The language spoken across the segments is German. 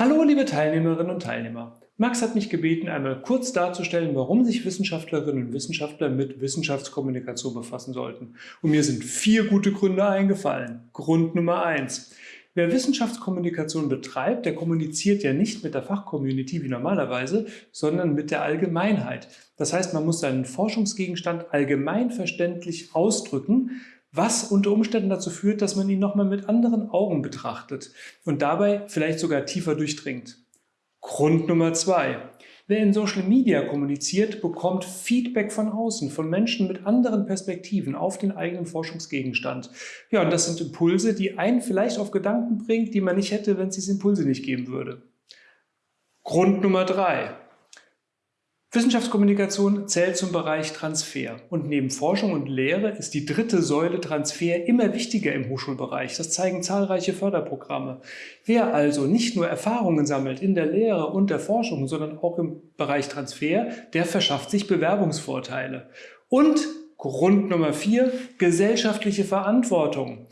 Hallo liebe Teilnehmerinnen und Teilnehmer. Max hat mich gebeten, einmal kurz darzustellen, warum sich Wissenschaftlerinnen und Wissenschaftler mit Wissenschaftskommunikation befassen sollten. Und mir sind vier gute Gründe eingefallen. Grund Nummer eins. Wer Wissenschaftskommunikation betreibt, der kommuniziert ja nicht mit der Fachcommunity wie normalerweise, sondern mit der Allgemeinheit. Das heißt, man muss seinen Forschungsgegenstand allgemeinverständlich ausdrücken, was unter Umständen dazu führt, dass man ihn nochmal mit anderen Augen betrachtet und dabei vielleicht sogar tiefer durchdringt. Grund Nummer zwei. Wer in Social Media kommuniziert, bekommt Feedback von außen, von Menschen mit anderen Perspektiven auf den eigenen Forschungsgegenstand. Ja, und das sind Impulse, die einen vielleicht auf Gedanken bringt, die man nicht hätte, wenn es diese Impulse nicht geben würde. Grund Nummer drei. Wissenschaftskommunikation zählt zum Bereich Transfer und neben Forschung und Lehre ist die dritte Säule Transfer immer wichtiger im Hochschulbereich. Das zeigen zahlreiche Förderprogramme. Wer also nicht nur Erfahrungen sammelt in der Lehre und der Forschung, sondern auch im Bereich Transfer, der verschafft sich Bewerbungsvorteile. Und Grund Nummer vier, gesellschaftliche Verantwortung.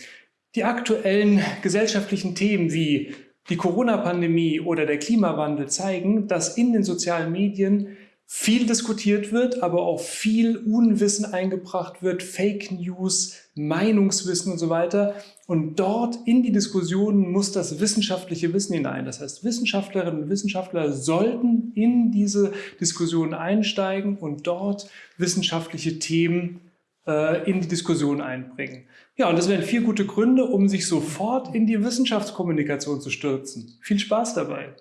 Die aktuellen gesellschaftlichen Themen wie die Corona-Pandemie oder der Klimawandel zeigen, dass in den sozialen Medien viel diskutiert wird, aber auch viel Unwissen eingebracht wird, Fake News, Meinungswissen und so weiter. Und dort in die Diskussionen muss das wissenschaftliche Wissen hinein. Das heißt, Wissenschaftlerinnen und Wissenschaftler sollten in diese Diskussion einsteigen und dort wissenschaftliche Themen äh, in die Diskussion einbringen. Ja, und das wären vier gute Gründe, um sich sofort in die Wissenschaftskommunikation zu stürzen. Viel Spaß dabei!